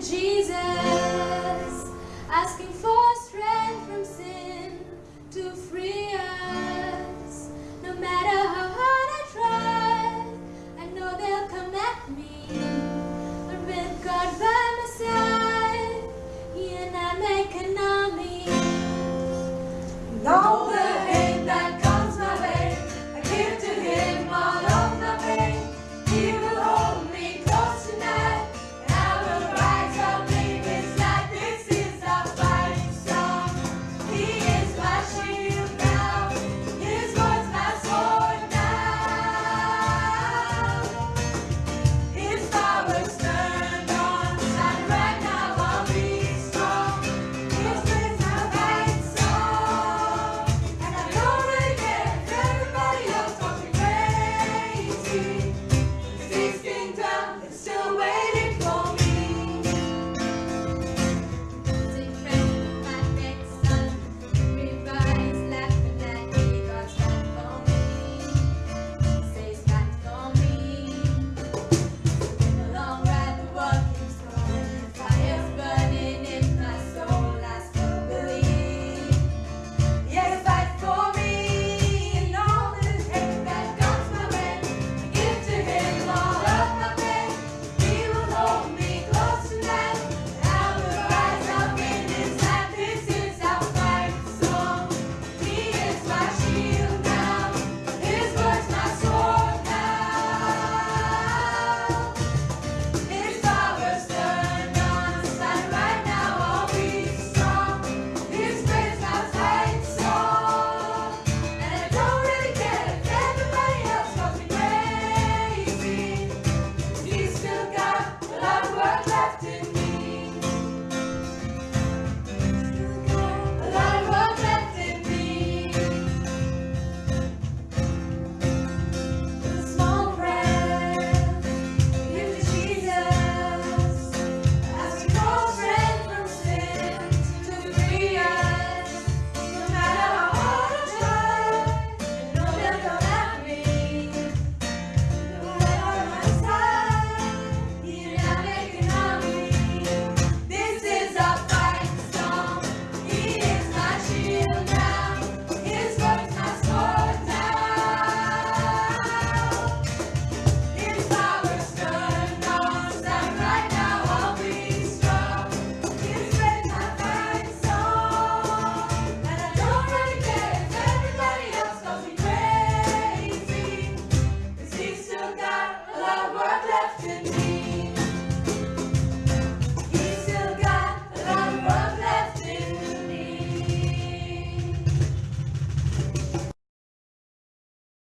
Jesus, asking for strength from sin to free us. to me.